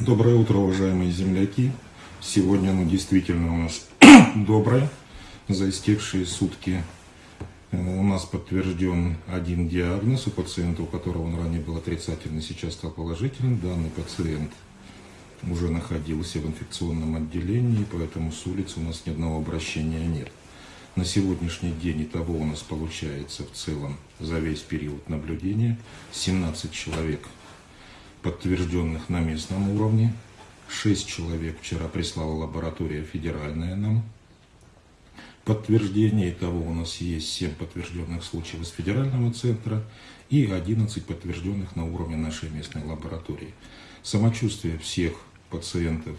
Доброе утро, уважаемые земляки. Сегодня, ну, действительно у нас доброе. За истекшие сутки э, у нас подтвержден один диагноз у пациента, у которого он ранее был отрицательный, сейчас стал положительным. Данный пациент уже находился в инфекционном отделении, поэтому с улицы у нас ни одного обращения нет. На сегодняшний день итого у нас получается в целом за весь период наблюдения 17 человек подтвержденных на местном уровне. Шесть человек вчера прислала лаборатория федеральная нам. Подтверждение того у нас есть 7 подтвержденных случаев из федерального центра и 11 подтвержденных на уровне нашей местной лаборатории. Самочувствие всех пациентов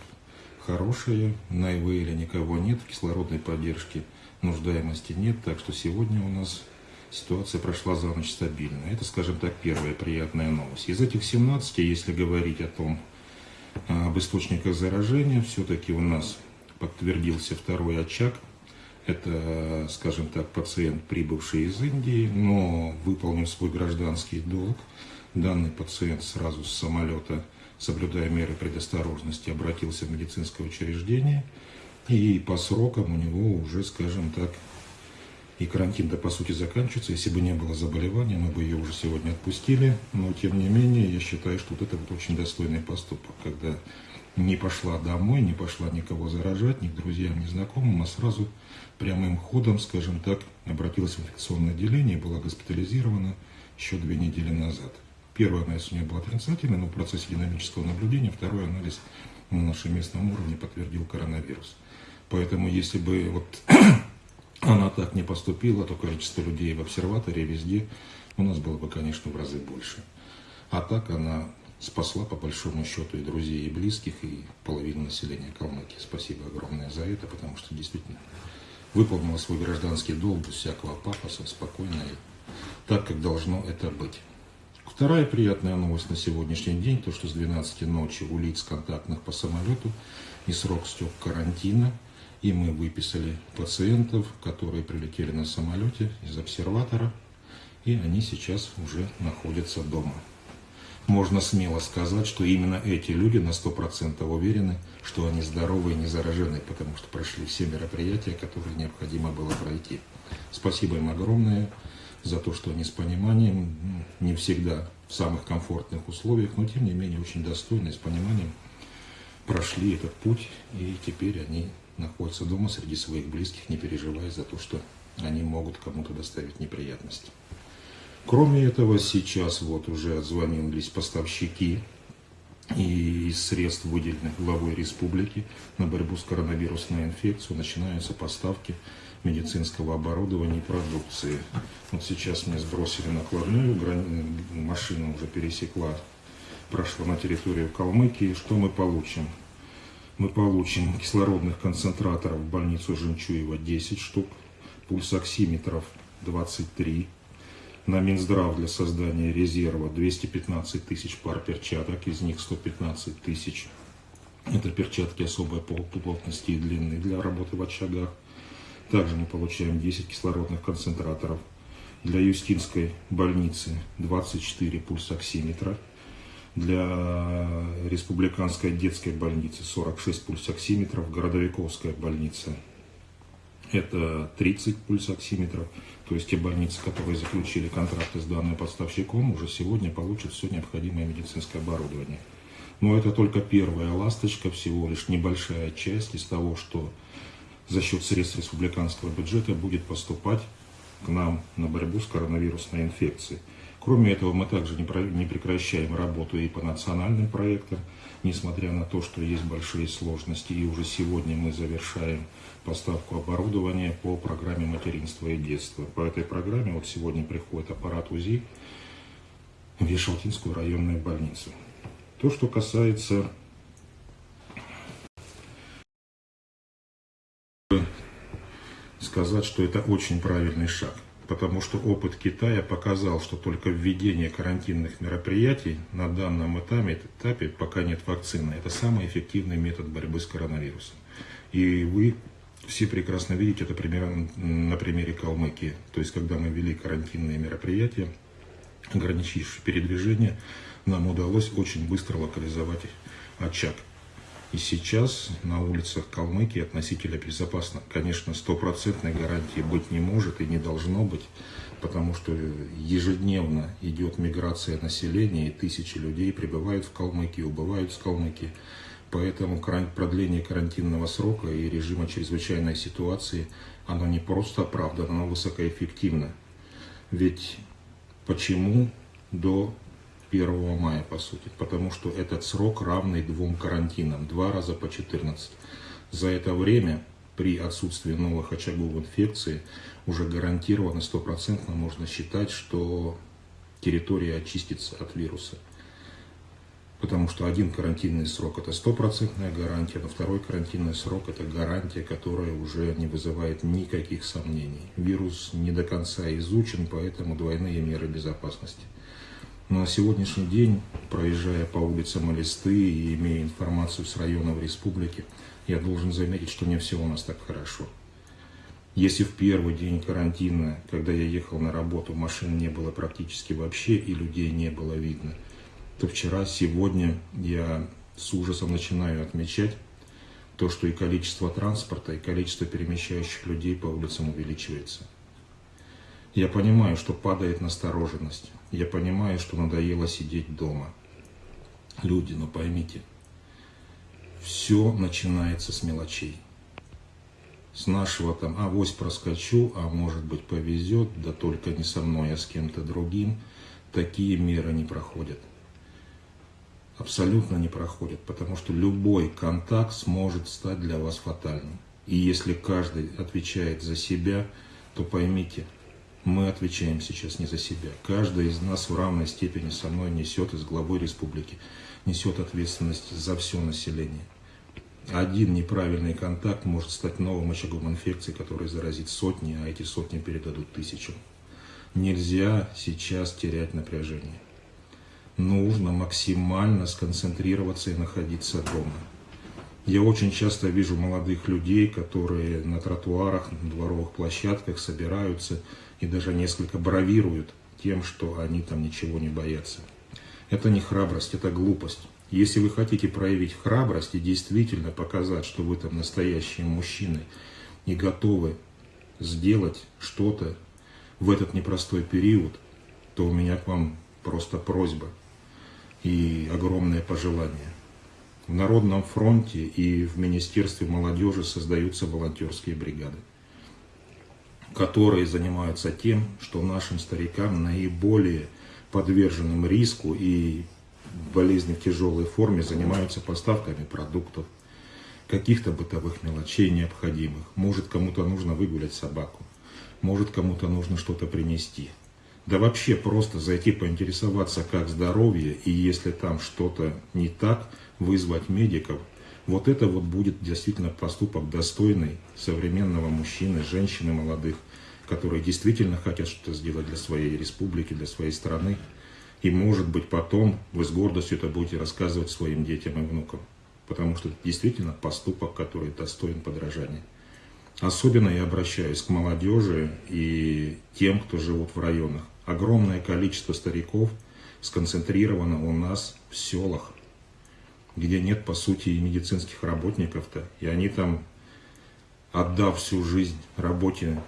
хорошее, на ИВЛ никого нет, кислородной поддержки нуждаемости нет, так что сегодня у нас ситуация прошла за ночь стабильно. Это, скажем так, первая приятная новость. Из этих 17, если говорить о том, а, об источниках заражения, все-таки у нас подтвердился второй очаг. Это, скажем так, пациент, прибывший из Индии, но выполнив свой гражданский долг. Данный пациент сразу с самолета, соблюдая меры предосторожности, обратился в медицинское учреждение. И по срокам у него уже, скажем так, и карантин-то по сути заканчивается. Если бы не было заболевания, мы бы ее уже сегодня отпустили. Но тем не менее, я считаю, что вот это вот очень достойный поступок, когда не пошла домой, не пошла никого заражать, ни к друзьям, ни знакомым, а сразу прямым ходом, скажем так, обратилась в инфекционное отделение была госпитализирована еще две недели назад. Первый анализ у нее был отрицательный, но в процессе динамического наблюдения, второй анализ на нашем местном уровне подтвердил коронавирус. Поэтому если бы вот она так не поступила, то количество людей в обсерватории везде у нас было бы, конечно, в разы больше. А так она спасла, по большому счету, и друзей, и близких, и половину населения Калмыкии. Спасибо огромное за это, потому что действительно выполнила свой гражданский долг без всякого пафоса, спокойно и так, как должно это быть. Вторая приятная новость на сегодняшний день, то, что с 12 ночи у лиц контактных по самолету и срок стек карантина – и мы выписали пациентов, которые прилетели на самолете из обсерватора, и они сейчас уже находятся дома. Можно смело сказать, что именно эти люди на 100% уверены, что они здоровы и не заражены, потому что прошли все мероприятия, которые необходимо было пройти. Спасибо им огромное за то, что они с пониманием, не всегда в самых комфортных условиях, но тем не менее очень достойно, с пониманием прошли этот путь, и теперь они находятся дома среди своих близких, не переживая за то, что они могут кому-то доставить неприятности. Кроме этого, сейчас вот уже отзвонились поставщики и из средств, выделенных главой республики на борьбу с коронавирусной инфекцией, начинаются поставки медицинского оборудования и продукции. Вот сейчас мне сбросили накладную, машина уже пересекла, прошла на территорию Калмыкии. Что мы получим? Мы получим кислородных концентраторов в больницу Жемчуева 10 штук, пульсоксиметров 23, на Минздрав для создания резерва 215 тысяч пар перчаток, из них 115 тысяч. Это перчатки особой плотности и длины для работы в очагах. Также мы получаем 10 кислородных концентраторов. Для Юстинской больницы 24 пульсоксиметра для республиканской детской больницы 46 пульсоксиметров, городовиковская больница это 30 пульсоксиметров, то есть те больницы, которые заключили контракты с данным поставщиком, уже сегодня получат все необходимое медицинское оборудование. Но это только первая ласточка, всего лишь небольшая часть из того, что за счет средств республиканского бюджета будет поступать к нам на борьбу с коронавирусной инфекцией. Кроме этого, мы также не прекращаем работу и по национальным проектам, несмотря на то, что есть большие сложности. И уже сегодня мы завершаем поставку оборудования по программе материнства и детства. По этой программе вот сегодня приходит аппарат УЗИ в Вишалтинскую районную больницу. То, что касается сказать, что это очень правильный шаг потому что опыт Китая показал, что только введение карантинных мероприятий на данном этапе, этапе пока нет вакцины, это самый эффективный метод борьбы с коронавирусом. И вы все прекрасно видите это примерно на примере Калмыкии. То есть, когда мы ввели карантинные мероприятия, ограничивший передвижение, нам удалось очень быстро локализовать очаг. И сейчас на улицах Калмыкии относительно безопасно. Конечно, стопроцентной гарантии быть не может и не должно быть, потому что ежедневно идет миграция населения, и тысячи людей прибывают в Калмыкии, убывают в Калмыкии. Поэтому продление карантинного срока и режима чрезвычайной ситуации, оно не просто оправдано, оно высокоэффективно. Ведь почему до 1 мая, по сути, потому что этот срок равный двум карантинам, два раза по 14. За это время, при отсутствии новых очагов инфекции, уже гарантированно, стопроцентно можно считать, что территория очистится от вируса. Потому что один карантинный срок – это стопроцентная гарантия, но второй карантинный срок – это гарантия, которая уже не вызывает никаких сомнений. Вирус не до конца изучен, поэтому двойные меры безопасности. На сегодняшний день, проезжая по улицам Элисты и имея информацию с районов республики, я должен заметить, что не все у нас так хорошо. Если в первый день карантина, когда я ехал на работу, машин не было практически вообще и людей не было видно, то вчера, сегодня я с ужасом начинаю отмечать то, что и количество транспорта, и количество перемещающих людей по улицам увеличивается. Я понимаю, что падает настороженность. Я понимаю, что надоело сидеть дома. Люди, но поймите, все начинается с мелочей. С нашего там, а авось проскочу, а может быть повезет, да только не со мной, а с кем-то другим. Такие меры не проходят. Абсолютно не проходят, потому что любой контакт сможет стать для вас фатальным. И если каждый отвечает за себя, то поймите, мы отвечаем сейчас не за себя. Каждый из нас в равной степени со мной несет из главой республики, несет ответственность за все население. Один неправильный контакт может стать новым очагом инфекции, который заразит сотни, а эти сотни передадут тысячу. Нельзя сейчас терять напряжение. Нужно максимально сконцентрироваться и находиться дома. Я очень часто вижу молодых людей, которые на тротуарах, на дворовых площадках собираются и даже несколько бравируют тем, что они там ничего не боятся. Это не храбрость, это глупость. Если вы хотите проявить храбрость и действительно показать, что вы там настоящие мужчины и готовы сделать что-то в этот непростой период, то у меня к вам просто просьба и огромное пожелание. В Народном фронте и в Министерстве молодежи создаются волонтерские бригады, которые занимаются тем, что нашим старикам наиболее подверженным риску и болезни в тяжелой форме занимаются поставками продуктов, каких-то бытовых мелочей необходимых. Может, кому-то нужно выгулять собаку, может, кому-то нужно что-то принести. Да вообще просто зайти поинтересоваться, как здоровье, и если там что-то не так, вызвать медиков, вот это вот будет действительно поступок достойный современного мужчины, женщины молодых, которые действительно хотят что-то сделать для своей республики, для своей страны. И может быть потом вы с гордостью это будете рассказывать своим детям и внукам. Потому что это действительно поступок, который достоин подражания. Особенно я обращаюсь к молодежи и тем, кто живут в районах. Огромное количество стариков сконцентрировано у нас в селах, где нет, по сути, и медицинских работников-то. И они там, отдав всю жизнь работе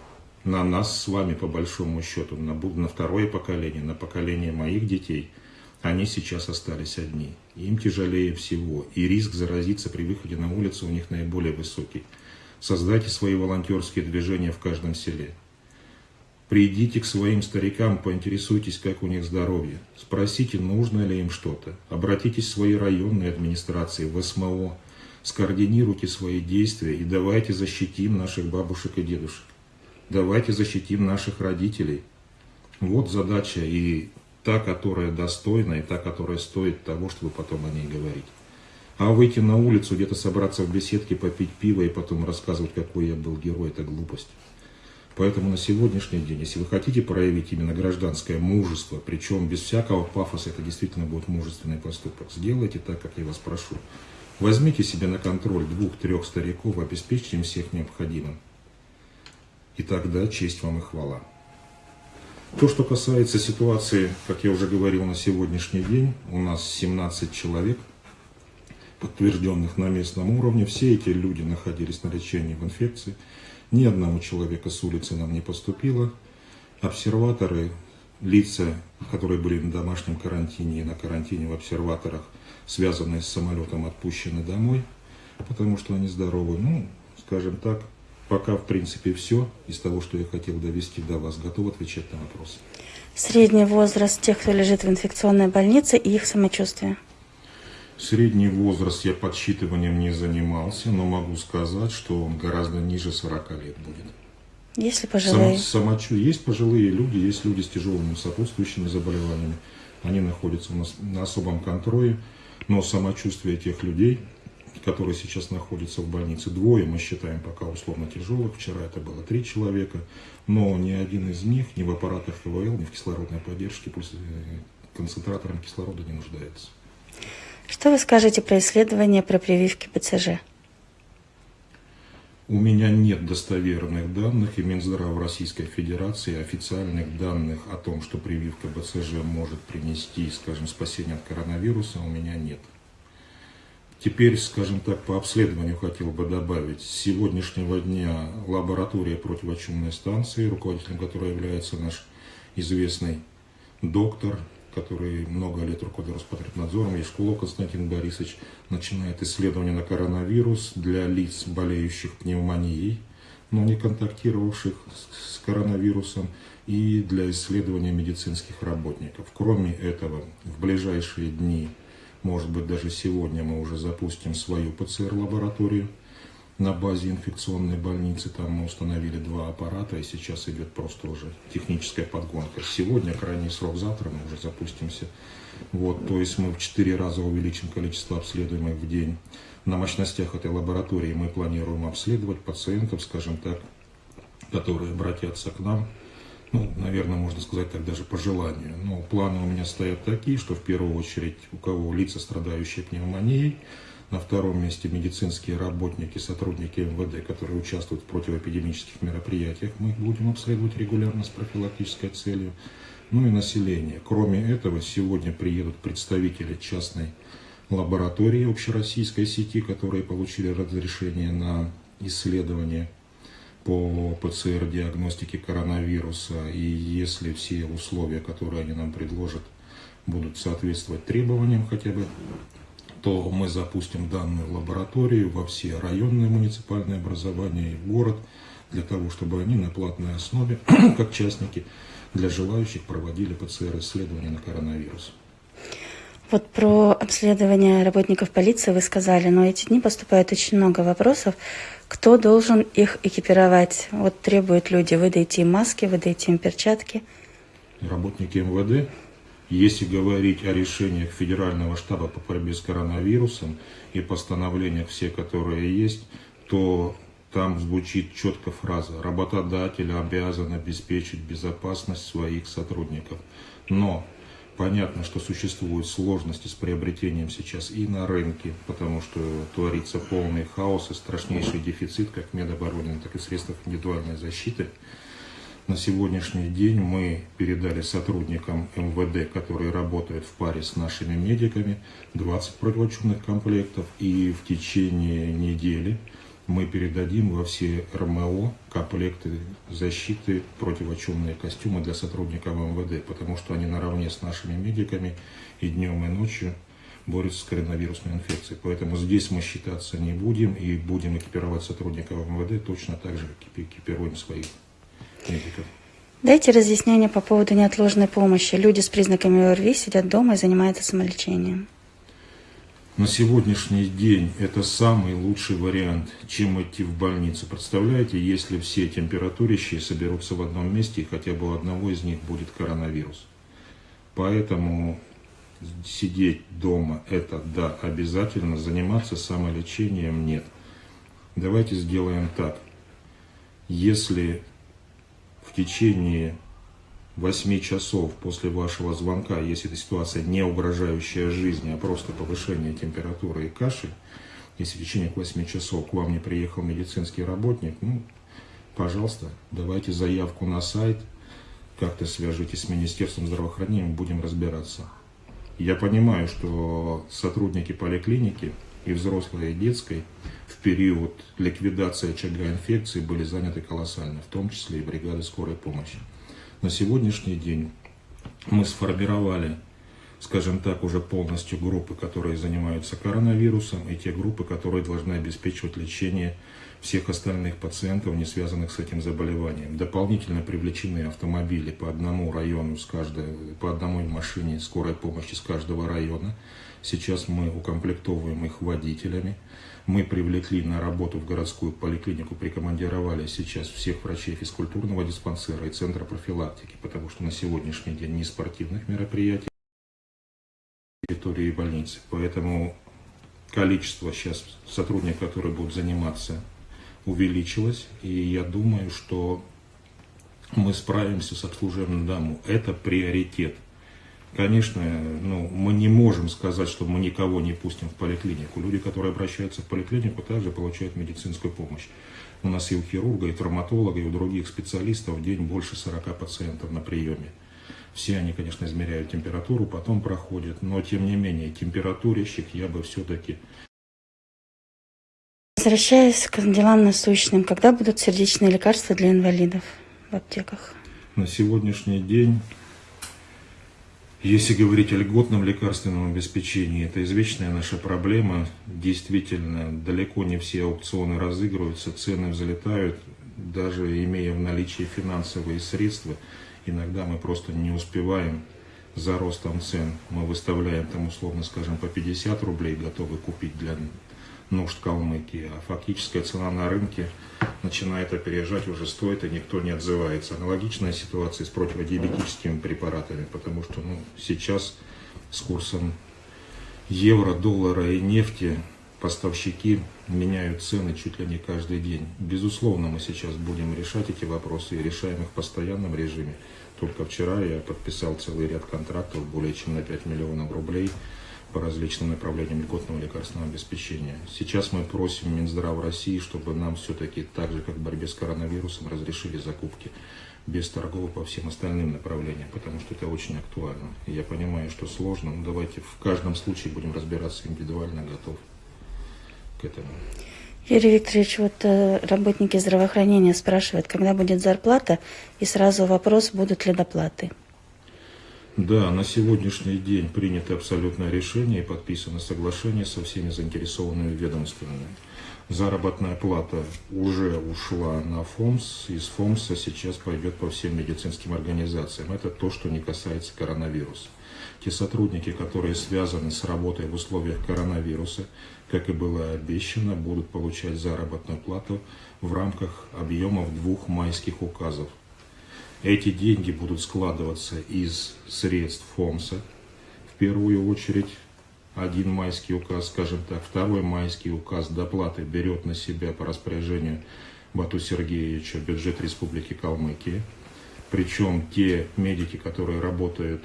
на нас с вами, по большому счету, на, на второе поколение, на поколение моих детей, они сейчас остались одни. Им тяжелее всего. И риск заразиться при выходе на улицу у них наиболее высокий. Создайте свои волонтерские движения в каждом селе. Придите к своим старикам, поинтересуйтесь, как у них здоровье. Спросите, нужно ли им что-то. Обратитесь в свои районные администрации, в СМО. Скоординируйте свои действия и давайте защитим наших бабушек и дедушек. Давайте защитим наших родителей. Вот задача и та, которая достойна, и та, которая стоит того, чтобы потом о ней говорить. А выйти на улицу, где-то собраться в беседке, попить пиво и потом рассказывать, какой я был герой, это глупость. Поэтому на сегодняшний день, если вы хотите проявить именно гражданское мужество, причем без всякого пафоса, это действительно будет мужественный поступок, сделайте так, как я вас прошу. Возьмите себе на контроль двух-трех стариков, обеспечьте им всех необходимым. И тогда честь вам и хвала. То, что касается ситуации, как я уже говорил, на сегодняшний день, у нас 17 человек, подтвержденных на местном уровне. Все эти люди находились на лечении в инфекции. Ни одного человека с улицы нам не поступило. Обсерваторы, лица, которые были на домашнем карантине и на карантине в обсерваторах, связанные с самолетом, отпущены домой, потому что они здоровы. Ну, скажем так, Пока, в принципе, все из того, что я хотел довести до вас. Готов отвечать на вопросы. Средний возраст тех, кто лежит в инфекционной больнице и их самочувствие? Средний возраст я подсчитыванием не занимался, но могу сказать, что он гораздо ниже 40 лет будет. Есть ли пожилые? Само, самочу... Есть пожилые люди, есть люди с тяжелыми сопутствующими заболеваниями. Они находятся у нас на особом контроле, но самочувствие этих людей которые сейчас находятся в больнице. Двое мы считаем пока условно тяжелых. Вчера это было три человека. Но ни один из них ни в аппаратах ИВЛ, ни в кислородной поддержке, пусть э, концентратором кислорода не нуждается. Что вы скажете про исследование про прививки БЦЖ? У меня нет достоверных данных, и Минздрав Российской Федерации официальных данных о том, что прививка БЦЖ может принести, скажем, спасение от коронавируса, у меня нет. Теперь, скажем так, по обследованию хотел бы добавить. С сегодняшнего дня лаборатория противочумной станции, руководителем которой является наш известный доктор, который много лет руководил Роспотребнадзором, Ешкулов Константин Борисович, начинает исследование на коронавирус для лиц, болеющих пневмонией, но не контактировавших с коронавирусом, и для исследования медицинских работников. Кроме этого, в ближайшие дни может быть, даже сегодня мы уже запустим свою ПЦР-лабораторию на базе инфекционной больницы. Там мы установили два аппарата, и сейчас идет просто уже техническая подгонка. Сегодня, крайний срок завтра, мы уже запустимся. Вот, то есть мы в четыре раза увеличим количество обследуемых в день. На мощностях этой лаборатории мы планируем обследовать пациентов, скажем так, которые обратятся к нам ну, наверное, можно сказать так даже по желанию. Но планы у меня стоят такие, что в первую очередь у кого лица, страдающие пневмонией, на втором месте медицинские работники, сотрудники МВД, которые участвуют в противоэпидемических мероприятиях, мы их будем обследовать регулярно с профилактической целью. Ну и население. Кроме этого, сегодня приедут представители частной лаборатории общероссийской сети, которые получили разрешение на исследование по ПЦР-диагностике коронавируса, и если все условия, которые они нам предложат, будут соответствовать требованиям хотя бы, то мы запустим данную лабораторию во все районные муниципальные образования и в город, для того, чтобы они на платной основе, как частники, для желающих проводили ПЦР-исследования на коронавирус. Вот про обследование работников полиции вы сказали, но эти дни поступает очень много вопросов. Кто должен их экипировать? Вот требуют люди, выдайте им маски, выдайте им перчатки. Работники МВД, если говорить о решениях Федерального штаба по борьбе с коронавирусом и постановлениях все, которые есть, то там звучит четко фраза «работодатель обязан обеспечить безопасность своих сотрудников». Но Понятно, что существуют сложности с приобретением сейчас и на рынке, потому что творится полный хаос и страшнейший дефицит как медобороны, так и средств индивидуальной защиты. На сегодняшний день мы передали сотрудникам МВД, которые работают в паре с нашими медиками, 20 противочумных комплектов, и в течение недели мы передадим во все РМО комплекты защиты, противочумные костюмы для сотрудников МВД, потому что они наравне с нашими медиками и днем, и ночью борются с коронавирусной инфекцией. Поэтому здесь мы считаться не будем и будем экипировать сотрудников МВД точно так же, как экипируем своих. Дайте разъяснение по поводу неотложной помощи. Люди с признаками ОРВИ сидят дома и занимаются самолечением на сегодняшний день это самый лучший вариант, чем идти в больницу. Представляете, если все температурящие соберутся в одном месте, и хотя бы у одного из них будет коронавирус. Поэтому сидеть дома это да, обязательно, заниматься самолечением нет. Давайте сделаем так. Если в течение 8 часов после вашего звонка, если эта ситуация не угрожающая жизни, а просто повышение температуры и кашель, если в течение 8 часов к вам не приехал медицинский работник, ну, пожалуйста, давайте заявку на сайт, как-то свяжитесь с Министерством здравоохранения, будем разбираться. Я понимаю, что сотрудники поликлиники и взрослой, и детской в период ликвидации очага инфекции были заняты колоссально, в том числе и бригады скорой помощи. На сегодняшний день мы сформировали, скажем так, уже полностью группы, которые занимаются коронавирусом, и те группы, которые должны обеспечивать лечение всех остальных пациентов, не связанных с этим заболеванием. Дополнительно привлечены автомобили по одному району, с каждой, по одной машине скорой помощи с каждого района. Сейчас мы укомплектовываем их водителями. Мы привлекли на работу в городскую поликлинику, прикомандировали сейчас всех врачей физкультурного диспансера и центра профилактики, потому что на сегодняшний день не спортивных мероприятий территории больницы. Поэтому количество сейчас сотрудников, которые будут заниматься увеличилось, и я думаю, что мы справимся с обслуживанием даму. Это приоритет. Конечно, ну, мы не можем сказать, что мы никого не пустим в поликлинику. Люди, которые обращаются в поликлинику, также получают медицинскую помощь. У нас и у хирурга, и травматолога, и у других специалистов в день больше 40 пациентов на приеме. Все они, конечно, измеряют температуру, потом проходят, но тем не менее, температурящих я бы все-таки Возвращаясь к делам насущным, когда будут сердечные лекарства для инвалидов в аптеках? На сегодняшний день, если говорить о льготном лекарственном обеспечении, это извечная наша проблема. Действительно, далеко не все аукционы разыгрываются, цены взлетают, даже имея в наличии финансовые средства, иногда мы просто не успеваем за ростом цен. Мы выставляем там условно, скажем, по 50 рублей, готовы купить для нужд Калмыкии, а фактическая цена на рынке начинает опережать, уже стоит, и никто не отзывается. Аналогичная ситуация с противодиабетическими препаратами, потому что ну, сейчас с курсом евро, доллара и нефти поставщики меняют цены чуть ли не каждый день. Безусловно, мы сейчас будем решать эти вопросы и решаем их в постоянном режиме. Только вчера я подписал целый ряд контрактов более чем на 5 миллионов рублей по различным направлениям льготного лекарственного обеспечения. Сейчас мы просим Минздрав России, чтобы нам все-таки так же, как в борьбе с коронавирусом, разрешили закупки без торгов по всем остальным направлениям, потому что это очень актуально. Я понимаю, что сложно, но давайте в каждом случае будем разбираться индивидуально, готов к этому. Юрий Викторович, вот э, работники здравоохранения спрашивают, когда будет зарплата, и сразу вопрос, будут ли доплаты. Да, на сегодняшний день принято абсолютное решение и подписано соглашение со всеми заинтересованными ведомствами. Заработная плата уже ушла на ФОМС, из ФОМСа сейчас пойдет по всем медицинским организациям. Это то, что не касается коронавируса. Те сотрудники, которые связаны с работой в условиях коронавируса, как и было обещано, будут получать заработную плату в рамках объемов двух майских указов – эти деньги будут складываться из средств ФОМСа, в первую очередь. Один майский указ, скажем так, второй майский указ доплаты берет на себя по распоряжению Бату Сергеевича бюджет Республики Калмыкия. Причем те медики, которые работают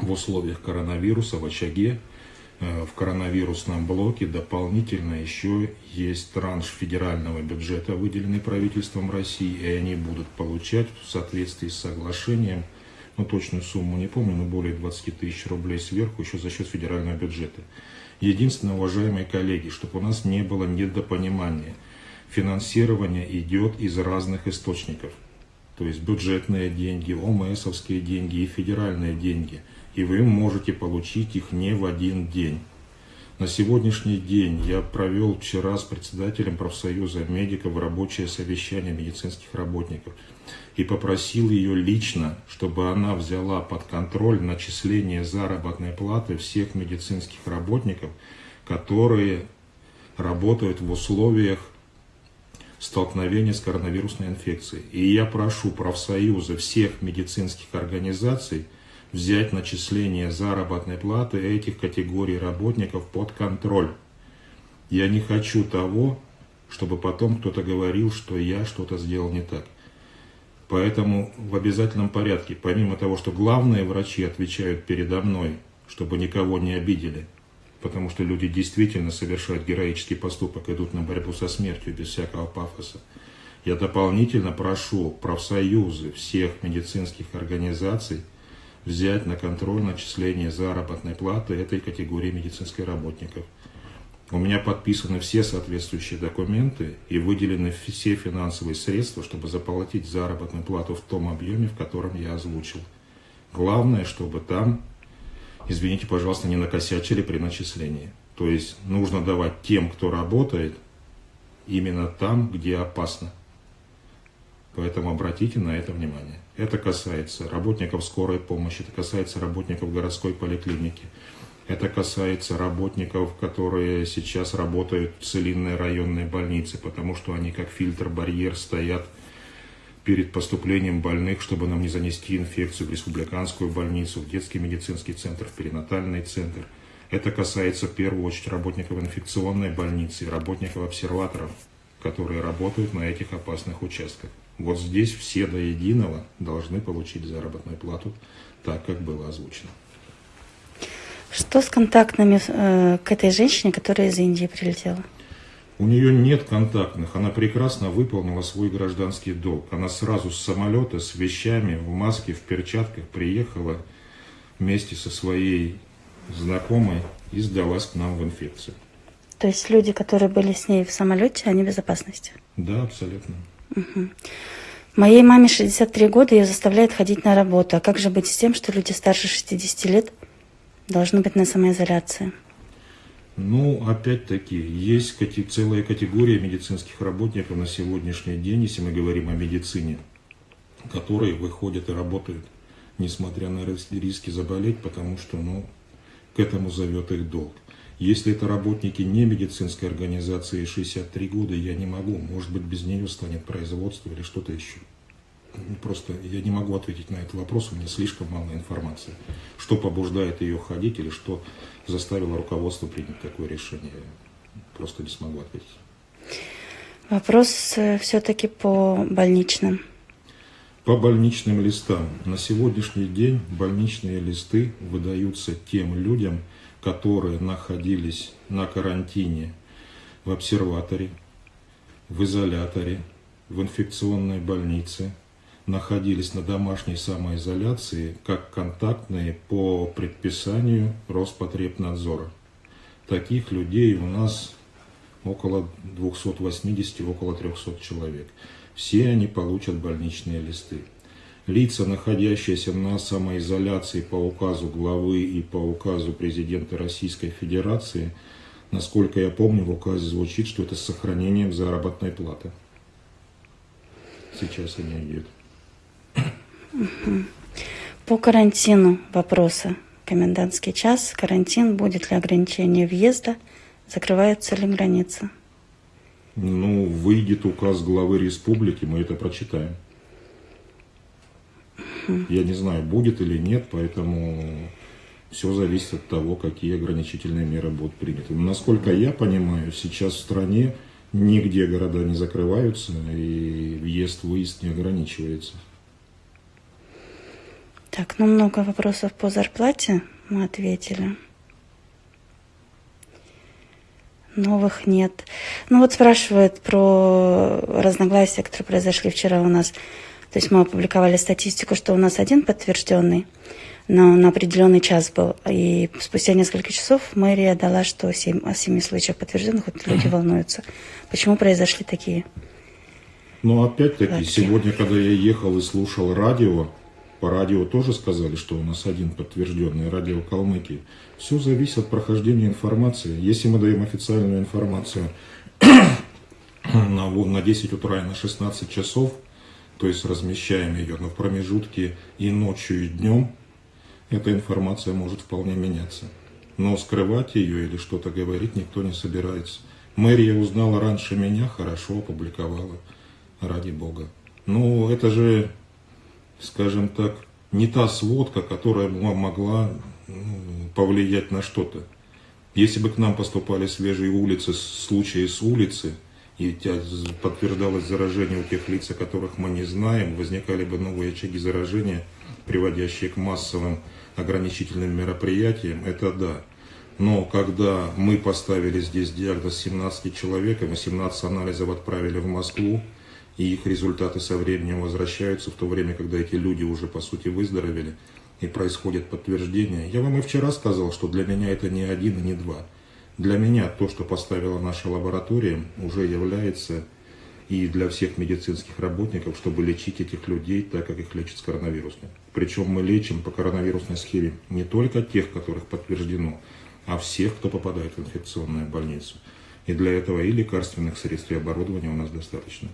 в условиях коронавируса, в очаге, в коронавирусном блоке дополнительно еще есть транш федерального бюджета, выделенный правительством России, и они будут получать в соответствии с соглашением, ну точную сумму не помню, но более 20 тысяч рублей сверху еще за счет федерального бюджета. Единственное, уважаемые коллеги, чтобы у нас не было недопонимания, финансирование идет из разных источников. То есть бюджетные деньги, ОМСовские деньги и федеральные деньги – и вы можете получить их не в один день. На сегодняшний день я провел вчера с председателем профсоюза медиков рабочее совещание медицинских работников и попросил ее лично, чтобы она взяла под контроль начисление заработной платы всех медицинских работников, которые работают в условиях столкновения с коронавирусной инфекцией. И я прошу профсоюзы всех медицинских организаций взять начисление заработной платы этих категорий работников под контроль. Я не хочу того, чтобы потом кто-то говорил, что я что-то сделал не так. Поэтому в обязательном порядке, помимо того, что главные врачи отвечают передо мной, чтобы никого не обидели, потому что люди действительно совершают героический поступок, идут на борьбу со смертью без всякого пафоса, Я дополнительно прошу профсоюзы всех медицинских организаций взять на контроль начисление заработной платы этой категории медицинских работников. У меня подписаны все соответствующие документы и выделены все финансовые средства, чтобы заплатить заработную плату в том объеме, в котором я озвучил. Главное, чтобы там, извините, пожалуйста, не накосячили при начислении. То есть нужно давать тем, кто работает, именно там, где опасно. Поэтому обратите на это внимание. Это касается работников скорой помощи, это касается работников городской поликлиники, это касается работников, которые сейчас работают в целинной районной больнице, потому что они как фильтр-барьер стоят перед поступлением больных, чтобы нам не занести инфекцию в республиканскую больницу, в детский медицинский центр, в перинатальный центр. Это касается в первую очередь работников инфекционной больницы, работников обсерваторов, которые работают на этих опасных участках. Вот здесь все до единого должны получить заработную плату, так как было озвучено. Что с контактными э, к этой женщине, которая из Индии прилетела? У нее нет контактных, она прекрасно выполнила свой гражданский долг. Она сразу с самолета, с вещами, в маске, в перчатках приехала вместе со своей знакомой и сдалась к нам в инфекцию. То есть люди, которые были с ней в самолете, они в безопасности? Да, абсолютно. Моей маме 63 года, ее заставляет ходить на работу. А как же быть с тем, что люди старше 60 лет должны быть на самоизоляции? Ну, опять-таки, есть целая категория медицинских работников на сегодняшний день, если мы говорим о медицине, которые выходят и работают, несмотря на риски заболеть, потому что, ну, к этому зовет их долг. Если это работники не медицинской организации 63 года, я не могу. Может быть, без нее станет производство или что-то еще. Просто я не могу ответить на этот вопрос, у меня слишком мало информации. Что побуждает ее ходить или что заставило руководство принять такое решение, просто не смогу ответить. Вопрос э, все-таки по больничным. По больничным листам. На сегодняшний день больничные листы выдаются тем людям, которые находились на карантине в обсерваторе, в изоляторе, в инфекционной больнице, находились на домашней самоизоляции как контактные по предписанию Роспотребнадзора. Таких людей у нас около 280, около 300 человек. Все они получат больничные листы лица, находящиеся на самоизоляции по указу главы и по указу президента Российской Федерации, насколько я помню, в указе звучит, что это с сохранением заработной платы. Сейчас они идут. По карантину вопросы. Комендантский час, карантин, будет ли ограничение въезда, закрываются ли границы? Ну, выйдет указ главы республики, мы это прочитаем. Я не знаю, будет или нет, поэтому все зависит от того, какие ограничительные меры будут приняты. Но, насколько я понимаю, сейчас в стране нигде города не закрываются и въезд-выезд не ограничивается. Так, ну много вопросов по зарплате мы ответили. Новых нет. Ну вот спрашивают про разногласия, которые произошли вчера у нас то есть мы опубликовали статистику, что у нас один подтвержденный, но на определенный час был. И спустя несколько часов мэрия дала, что 7, о семи случаях подтвержденных, вот люди волнуются. Почему произошли такие? Ну, опять-таки, сегодня, когда я ехал и слушал радио, по радио тоже сказали, что у нас один подтвержденный радио Калмыкии. Все зависит от прохождения информации. Если мы даем официальную информацию на, на 10 утра и на 16 часов, то есть размещаем ее, но в промежутке и ночью, и днем эта информация может вполне меняться. Но скрывать ее или что-то говорить никто не собирается. Мэрия узнала раньше меня, хорошо опубликовала, ради бога. Но это же, скажем так, не та сводка, которая могла ну, повлиять на что-то. Если бы к нам поступали свежие улицы, случаи с улицы, и подтверждалось заражение у тех лиц, о которых мы не знаем, возникали бы новые очаги заражения, приводящие к массовым ограничительным мероприятиям, это да. Но когда мы поставили здесь диагноз 17 человек, и мы 17 анализов отправили в Москву, и их результаты со временем возвращаются, в то время, когда эти люди уже, по сути, выздоровели, и происходит подтверждение. Я вам и вчера сказал, что для меня это не один и не два. Для меня то, что поставила наша лаборатория, уже является и для всех медицинских работников, чтобы лечить этих людей так, как их лечат с коронавирусным. Причем мы лечим по коронавирусной схеме не только тех, которых подтверждено, а всех, кто попадает в инфекционную больницу. И для этого и лекарственных средств, и оборудования у нас достаточно.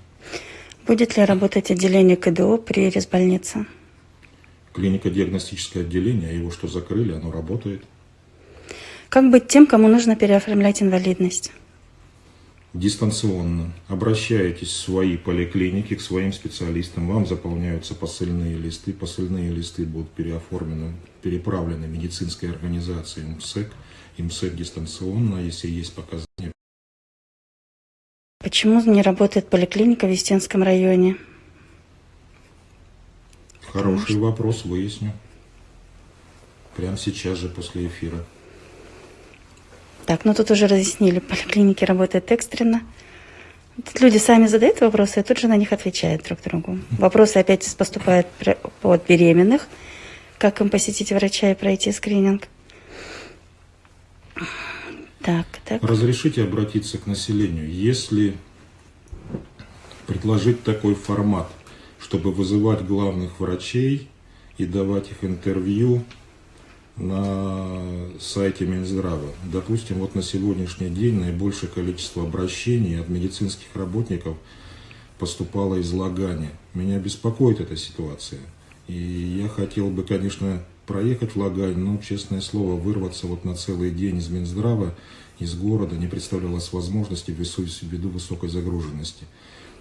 Будет ли работать отделение КДО при резбольнице? Клинико-диагностическое отделение, его что закрыли, оно работает. Как быть тем, кому нужно переоформлять инвалидность? дистанционно. Обращаетесь в свои поликлиники, к своим специалистам, вам заполняются посыльные листы. Посыльные листы будут переоформлены, переправлены медицинской организации МСЭК. МСЭК дистанционно, если есть показания. Почему не работает поликлиника в Естинском районе? Хороший вопрос, выясню. Прямо сейчас же после эфира. Так, ну тут уже разъяснили, поликлиники работают экстренно. Тут люди сами задают вопросы, и тут же на них отвечают друг другу. Вопросы опять поступают от беременных, как им посетить врача и пройти скрининг. Так, так. Разрешите обратиться к населению. Если предложить такой формат, чтобы вызывать главных врачей и давать их интервью на сайте Минздрава. Допустим, вот на сегодняшний день наибольшее количество обращений от медицинских работников поступало из Лагани. Меня беспокоит эта ситуация. И я хотел бы, конечно, проехать в Лагань, но, честное слово, вырваться вот на целый день из Минздрава, из города не представлялось возможности ввиду высокой загруженности.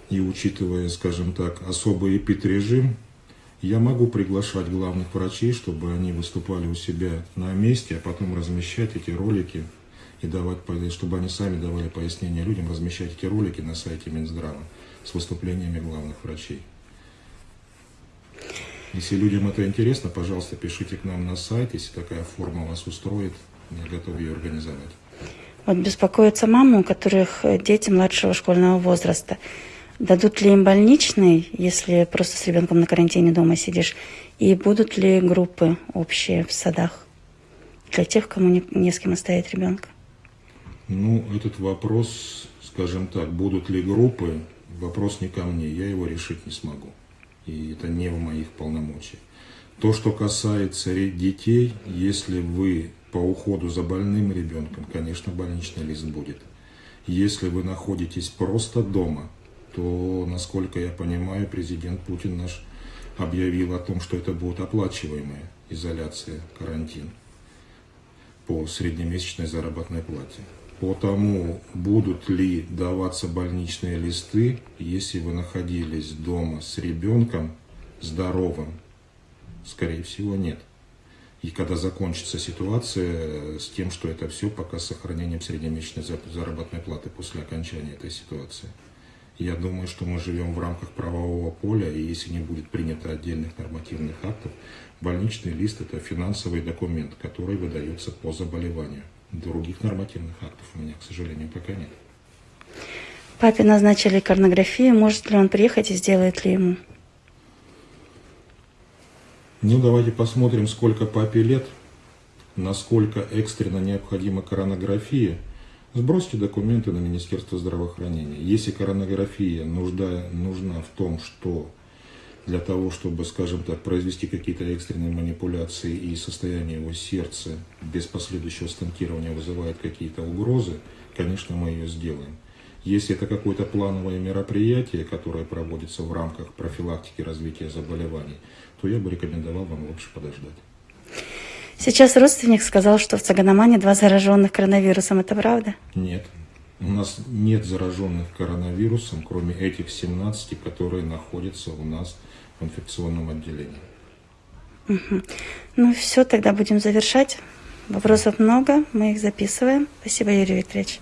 И учитывая, скажем так, особый эпид-режим, я могу приглашать главных врачей, чтобы они выступали у себя на месте, а потом размещать эти ролики и давать, чтобы они сами давали пояснения людям, размещать эти ролики на сайте Минздрава с выступлениями главных врачей. Если людям это интересно, пожалуйста, пишите к нам на сайт, если такая форма вас устроит, я готов ее организовать. Вот беспокоятся мамы, у которых дети младшего школьного возраста. Дадут ли им больничный, если просто с ребенком на карантине дома сидишь? И будут ли группы общие в садах для тех, кому не, не с кем оставить ребенка? Ну, этот вопрос, скажем так, будут ли группы, вопрос не ко мне, я его решить не смогу. И это не в моих полномочиях. То, что касается детей, если вы по уходу за больным ребенком, конечно, больничный лист будет. Если вы находитесь просто дома, то, насколько я понимаю, президент Путин наш объявил о том, что это будет оплачиваемая изоляция, карантин по среднемесячной заработной плате. По тому, будут ли даваться больничные листы, если вы находились дома с ребенком здоровым, скорее всего, нет. И когда закончится ситуация с тем, что это все пока с сохранением среднемесячной заработной платы после окончания этой ситуации. Я думаю, что мы живем в рамках правового поля, и если не будет принято отдельных нормативных актов, больничный лист – это финансовый документ, который выдается по заболеванию. Других нормативных актов у меня, к сожалению, пока нет. Папе назначили коронографию. Может ли он приехать и сделает ли ему? Ну, давайте посмотрим, сколько папе лет, насколько экстренно необходима коронография – Сбросьте документы на Министерство здравоохранения. Если коронография нужда, нужна в том, что для того, чтобы, скажем так, произвести какие-то экстренные манипуляции и состояние его сердца без последующего стентирования вызывает какие-то угрозы, конечно, мы ее сделаем. Если это какое-то плановое мероприятие, которое проводится в рамках профилактики развития заболеваний, то я бы рекомендовал вам лучше подождать. Сейчас родственник сказал, что в Цаганамане два зараженных коронавирусом. Это правда? Нет. У нас нет зараженных коронавирусом, кроме этих 17, которые находятся у нас в инфекционном отделении. Угу. Ну все, тогда будем завершать. Вопросов много, мы их записываем. Спасибо, Юрий Викторович.